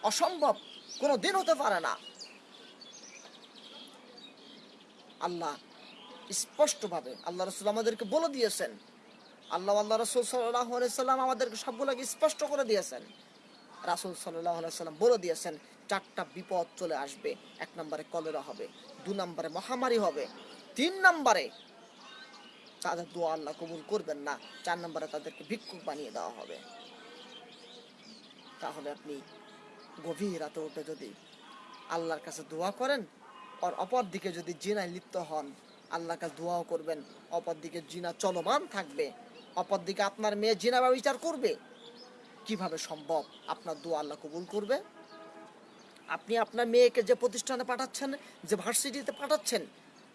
অসম্ভব। কোনো দিন হতে পারে না। আল্লাহ স্পষ্টভাবে আল্লাহ রসুল আমাদেরকে বলে দিয়েছেন। আল্লাহ আল্লাহ রসুল সাল্লাহ সাল্লাম আমাদেরকে সবগুলোকে স্পষ্ট করে দিয়েছেন। রাসুল সাল্লাহ সাল্লাম বলে দিয়েছেন, চারটা বিপদ চলে আসবে, এক নম্বরে কলেরা হবে, দু নম্বরে মহামারী হবে, তিন নম্বরে তাদের দোয়া আল্লাহ কবুল করবেন না, চার নম্বরে তাদেরকে ভিক্ষুক বানিয়ে দেওয়া হবে। তাহলে আপনি গভীর রাতে উঠে যদি আল্লাহর কাছে দোয়া করেন আর অপর দিকে যদি জিনায় লিপ্ত হন, আল্লাহর কাছে দোয়াও করবেন, অপর দিকে জিনা চলমান থাকবে। অপর দিকে আপনার মেয়ে জিনা বিচার করবে। কীভাবে সম্ভব? আপনার দোয়া আল্লাহ কবুল করবে। আপনি আপনার মেয়েকে যে প্রতিষ্ঠানে পাঠাচ্ছেন, যে ভার্সিটিতে পাঠাচ্ছেন,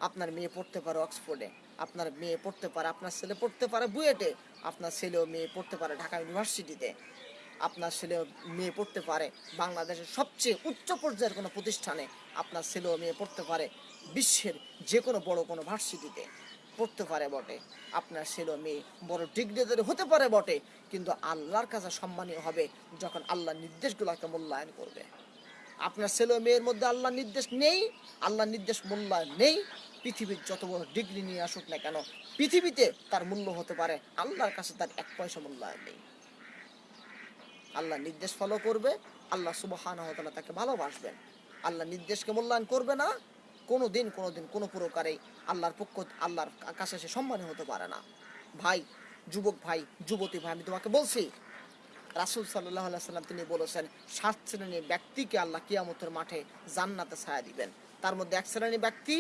আপনার মেয়ে পড়তে পারে অক্সফোর্ডে, আপনার মেয়ে পড়তে পারে, আপনার ছেলে পড়তে পারে বুয়েটে, আপনার ছেলেও মেয়ে পড়তে পারে ঢাকা ইউনিভার্সিটিতে। আপনার ছেলে মেয়ে পড়তে পারে। বাংলাদেশের সবচেয়ে উচ্চ পর্যায়ের কোনো প্রতিষ্ঠানে আপনার ছেলেও মেয়ে পড়তে পারে বিশ্বের যে কোনো বড় কোনো ভার্সিটিতে। পড়তে পারে বটে। আপনার ছেলে মেয়ে বড় ডিগ্রিদের হতে পারে বটে, কিন্তু আল্লাহর কাছে সম্মানীয় হবে যখন আল্লাহ নির্দেশগুলোকে মূল্যায়ন করবে। আপনার ছেলে মেয়ের মধ্যে আল্লাহ নির্দেশ নেই আল্লাহ নির্দেশ মূল্যায়ন নেই। পৃথিবীর যত বড় ডিগ্রি নিয়ে আসুক না কেন, পৃথিবীতে তার মূল্য হতে পারে, আল্লাহর কাছে তার এক পয়সা মূল্যায়ন নেই। আল্লাহ নির্দেশ ফলো করবে, আল্লাহ সুবহান তাকে ভালোবাসবেন। আল্লাহ নির্দেশকে মূল্যায়ন করবে না কোনো দিন কোনো দিন কোনো প্রকারে আল্লাহর পক্ষ, আল্লাহর কাছে সে সম্মানী হতে পারে না। ভাই, যুবক ভাই, যুবতী ভাই, আমি তোমাকে বলছি, রাসুল সাল্লাহ সাল্লাম তিনি বলেছেন, সাত শ্রেণির ব্যক্তিকে আল্লাহ কিয়ামতের মাঠে জান্নাতে ছায়া দিবেন। তার মধ্যে এক শ্রেণির ব্যক্তি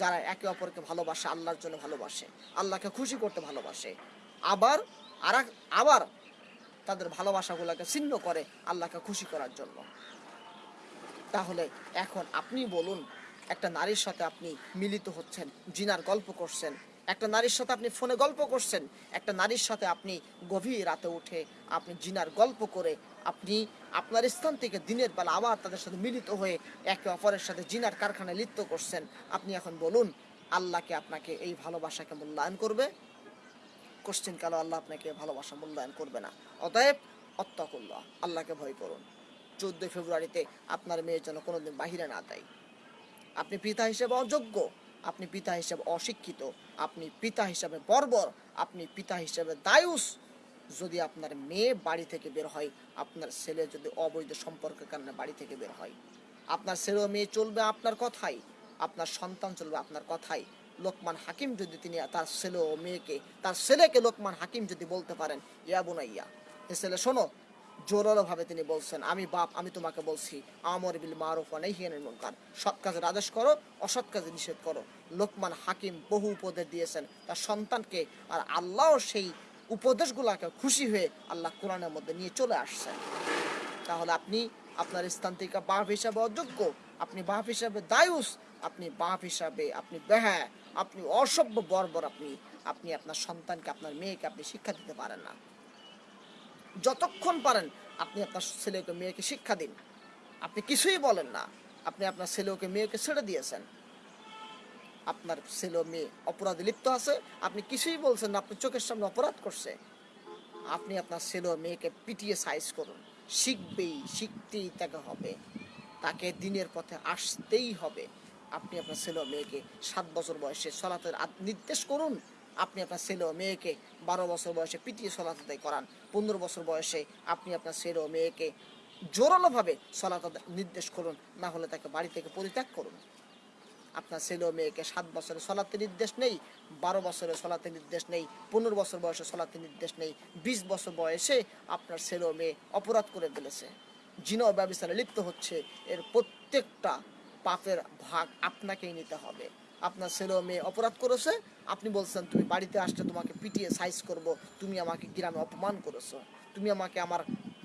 যারা একে অপরকে ভালোবাসে, আল্লাহর জন্য ভালোবাসে, আল্লাহকে খুশি করতে ভালোবাসে। আবার আর, আবার তাদের ভালোবাসাগুলোকে ছিন্ন করে আল্লাহকে খুশি করার জন্য। তাহলে এখন আপনি বলুন, একটা নারীর সাথে আপনি মিলিত হচ্ছেন, জিনার গল্প করছেন, একটা নারীর সাথে আপনি ফোনে গল্প করছেন, একটা নারীর সাথে আপনি গভীর রাতে উঠে আপনি জিনার গল্প করে আপনি আপনার স্থান থেকে দিনের বেলা আবার তাদের সাথে মিলিত হয়ে একে অপরের সাথে জিনার কারখানায় লিপ্ত করছেন। আপনি এখন বলুন আল্লাহকে আপনাকে এই ভালোবাসাকে মূল্যায়ন করবে? কোশ্চেন কালো আল্লাহ আপনাকে ভালোবাসা মূল্যায়ন করবে না। অতএব অত্যাকুল্লাহ আল্লাহকে ভয় করুন। চোদ্দই ফেব্রুয়ারিতে আপনার মেয়ের জন্য কোনোদিন বাহিরে না দেয়। আপনি পিতা হিসেবে অযোগ্য, আপনি পিতা হিসেবে অশিক্ষিত, আপনি পিতা হিসেবে বর্বর, আপনি পিতা হিসেবে দায়ুস। যদি আপনার মেয়ে বাড়ি থেকে বের হয়, আপনার ছেলে যদি অবৈধ সম্পর্কের কারণে বাড়ি থেকে বের হয়। আপনার ছেলে মেয়ে চলবে আপনার কথাই, আপনার সন্তান চলবে আপনার কথাই। লোকমান হাকিম যদি তিনি তার ছেলে ও মেয়েকে, তার ছেলেকে লোকমান হাকিম যদি বলতে পারেন, ইয়া বোনাইয়া, এ ছেলে শোনো জোরালো ভাবে তিনি বলছেন, আমি বাপ, আমি তোমাকে বলছি, আমর বিল মারুফ অনেহিয়ানের মুনকার, সৎ কাজের আদেশ করো, অসৎ কাজে নিষেধ করো। লোকমান হাকিম বহু উপদেশ দিয়েছেন, তার সন্তানকে আর আল্লাহও সেই উপদেশগুলোকে খুশি হয়ে আল্লাহ কোরআনের মধ্যে নিয়ে চলে আসছেন। তাহলে আপনি আপনার স্থান থেকে বাপ হিসাবে অযোগ্য, আপনি বাপ হিসাবে দায়ুস আপনি বাপ হিসাবে, আপনি বেহা, আপনি অসভ্য বর্বর আপনি আপনি আপনার সন্তানকে, আপনার মেয়েকে আপনি শিক্ষা দিতে পারেন না। যতক্ষণ পারেন আপনি আপনার ছেলেকে মেয়েকে শিক্ষা দিন। আপনি কিছুই বলেন না, আপনি আপনার ছেলেকে মেয়েকে ছেড়ে দিয়েছেন। আপনার ছেলে মেয়ে অপরাধে লিপ্ত আছে, আপনি কিছুই বলছেন না, আপনি চোখের সামনে অপরাধ করছে। আপনি আপনার ছেলে মেয়েকে পিটিয়ে সাইজ করুন। শিখবেই, শিখতেই তাকে হবে। তাকে দিনের পথে আসতেই হবে। আপনি আপনার ছেলে ও মেয়েকে সাত বছর বয়সে সলাতের নির্দেশ করুন। আপনি আপনার ছেলে ও মেয়েকে বারো বছর বয়সে পিটিয়ে সলাত আদায় করান। পনেরো বছর বয়সে আপনি আপনার ছেলে ও মেয়েকে জোরালোভাবে সলাত নির্দেশ করুন। না হলে তাকে বাড়ি থেকে পরিত্যাগ করুন। আপনার ছেলে মেয়েকে সাত বছরে সলাতে নির্দেশ নেই, বারো বছরে সলাতে নির্দেশ নেই, পনেরো বছর বয়সে সলাতে নির্দেশ নেই, বিশ বছর বয়সে আপনার ছেলে মেয়ে অপরাধ করে ফেলেছে। জিনো ব্যবস্থায় লিপ্ত হচ্ছে এর প্রত্যেকটা পাপের ভাগ আপনাকেই নিতে হবে। আপনার ছেলে মেয়ে অপরাধ করেছে, আপনি বলছেন, তুমি বাড়িতে আসলে তোমাকে পিটিয়ে সাইজ করব, তুমি আমাকে গ্রামে অপমান করেছ। তুমি আমাকে আমার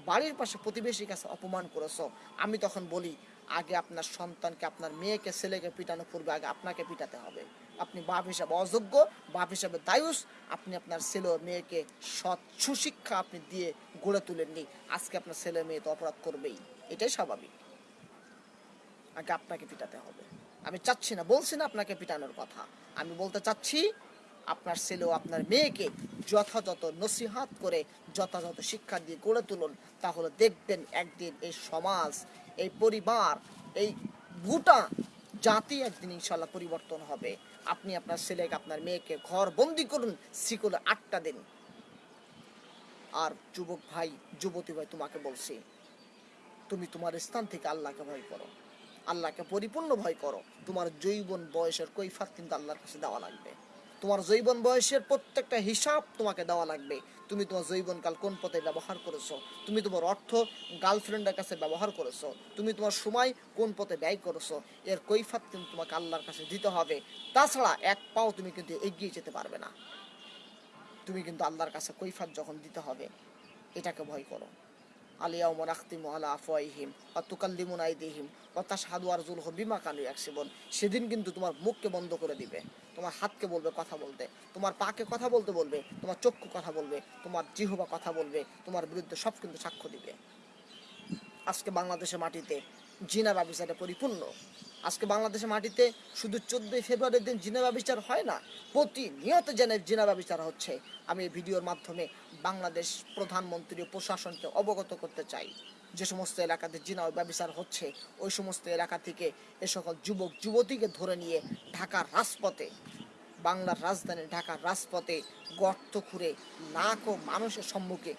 বাড়ির পাশে প্রতিবেশীর কাছে অপমান করেছ। আমি তখন বলি, আগে আপনার সন্তানকে, আপনার মেয়েকে, ছেলেকে পিটানো পূর্বে আগে আপনাকে পিটাতে হবে। আপনি বাপ হিসাবে অযোগ্য, বাপ হিসাবে দায়ুস। আপনি আপনার ছেলে মেয়েকে সৎ সুশিক্ষা আপনি দিয়ে গড়ে তুলেননি। আজকে আপনার ছেলে মেয়ে তো অপরাধ করবেই। এটাই স্বাভাবিক। আগে আপনাকে পিটাতে হবে। আমি চাচ্ছি না, বলছি না আপনাকে পিটানোর কথা। আমি বলতে চাচ্ছি, আপনার ছেলে ও আপনার মেয়েকে যথাযথ নসিহাত করে, যথাযথ শিক্ষা দিয়ে গড়ে তুলুন, তাহলে দেখবেন একদিন এই সমাজ, এই পরিবার, এই গোটা জাতি একদিন ইনশাল্লাহ পরিবর্তন হবে। আপনি আপনার ছেলেকে, আপনার মেয়েকে ঘর বন্দি করুন শিকলে আটটা দিন। আর যুবক ভাই, যুবতী ভাই, তোমাকে বলছি, তুমি তোমার স্থান থেকে আল্লাহকে ভয় করো। আল্লাহকে পরিপূর্ণ ভয় করো। তোমার জৈবন বয়সের কৈফাত কিন্তু আল্লাহর কাছে দেওয়া লাগবে। তোমার জৈবন বয়সের প্রত্যেকটা হিসাব তোমাকে দেওয়া লাগবে। তুমি তোমার জৈবনকাল কোন পথে ব্যবহার করেছ? তুমি তোমার অর্থ গার্লফ্রেন্ডের কাছে ব্যবহার করেছ? তুমি তোমার সময় কোন পথে ব্যয় করেছ? এর কৈফাত কিন্তু তোমাকে আল্লাহর কাছে দিতে হবে। তাছাড়া এক পাও তুমি কিন্তু এগিয়ে যেতে পারবে না। তুমি কিন্তু আল্লাহর কাছে কৈফাত যখন দিতে হবে, এটাকে ভয় করো। আলিয়াউমা নাখতিমু আলা আফওয়াইহিম বা তুকাল্লিমুন আইদিহিম ওয়া তাশহাদু জুল বিমা কানু ইয়াকসিবুন। সেদিন কিন্তু তোমার মুখকে বন্ধ করে দিবে, তোমার হাতকে বলবে কথা বলতে, তোমার পাকে কথা বলতে বলবে, তোমার চক্ষু কথা বলবে, তোমার জিহবা কথা বলবে, তোমার বিরুদ্ধে সব কিন্তু সাক্ষ্য দিবে। আজকে বাংলাদেশের মাটিতে জিনা ব্যবসাটা পরিপূর্ণ। আজকে বাংলাদেশের মাটিতে শুধু চোদ্দই ফেব্রুয়ারির দিন জিনা ব্যবচার হয় না, প্রতিনিয়ত যেন জিনা ব্যবচার হচ্ছে। আমি এই ভিডিওর মাধ্যমে বাংলাদেশ প্রধানমন্ত্রী ও প্রশাসনকে অবগত করতে চাই। যে সমস্ত এলাকাতে জিনা ব্যবচার হচ্ছে, ওই সমস্ত এলাকা থেকে এ সকল যুবক, যুবতীকে ধরে নিয়ে ঢাকার রাজপথে, বাংলার রাজধানী ঢাকার রাজপথে গর্ত খুঁড়ে লাখো মানুষের সম্মুখে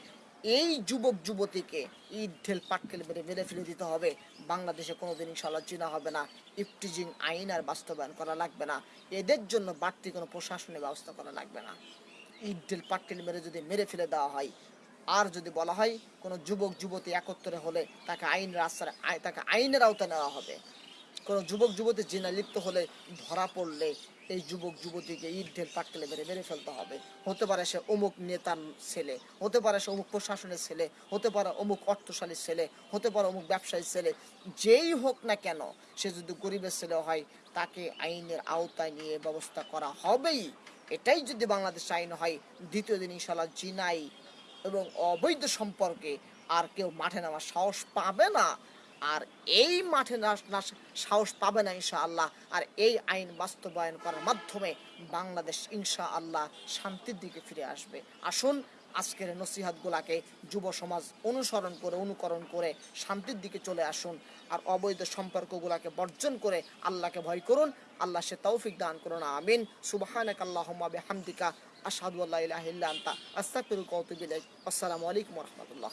এই যুবক, যুবতীকে ঈদ ঢেল, পাটকেল মেরে মেরে ফেলে দিতে হবে। বাংলাদেশে কোনোদিন ইনশাল্লাহ চীনা হবে না, ইফটিজিং আইন আর বাস্তবায়ন করা লাগবে না। এদের জন্য বাড়তি কোনো প্রশাসনের ব্যবস্থা করা লাগবে না। ইডেল পাটকেল মেরে যদি মেরে ফেলে দেওয়া হয়, আর যদি বলা হয় কোনো যুবক, যুবতী একত্রে হলে তাকে আইনের আই- তাকে আইনের আওতায় নেওয়া হবে। কোনো যুবক, যুবতী জিনা লিপ্ত হলে ধরা পড়লে এই যুবক, যুবতীকে ইট ঢেল পাটকেলে মেরে মেরে ফেলতে হবে। হতে পারে সে অমুক নেতার ছেলে, হতে পারে সে অমুক প্রশাসনের ছেলে, হতে পারে অমুক অর্থশালীর ছেলে, হতে পারে অমুক ব্যবসায়ীর ছেলে, যেই হোক না কেন, সে যদি গরিবের ছেলে হয়, তাকে আইনের আওতায় নিয়ে ব্যবস্থা করা হবেই। এটাই যদি বাংলাদেশ আইন হয়, দ্বিতীয় দিন ইনশাল্লাহ জিনাই এবং অবৈধ সম্পর্কে আর কেউ মাঠে নামার সাহস পাবে না। আর এই মাঠে সাহস পাবে না ইনশা আল্লাহ আর এই আইন বাস্তবায়ন করার মাধ্যমে বাংলাদেশ ইনশা আল্লাহ শান্তির দিকে ফিরে আসবে। আসুন, আজকের নসিহাতগুলাকে যুব সমাজ অনুসরণ করে, অনুকরণ করে শান্তির দিকে চলে আসুন আর অবৈধ সম্পর্কগুলাকে বর্জন করে আল্লাহকে ভয় করুন। আল্লাহ সে তৌফিক দান করুন। আমিন। সুবহানাক আল্লাহুম্মা বিহামদিকা ইলাইক। আসসালামু আলাইকুম রাহমাতুল্লাহ।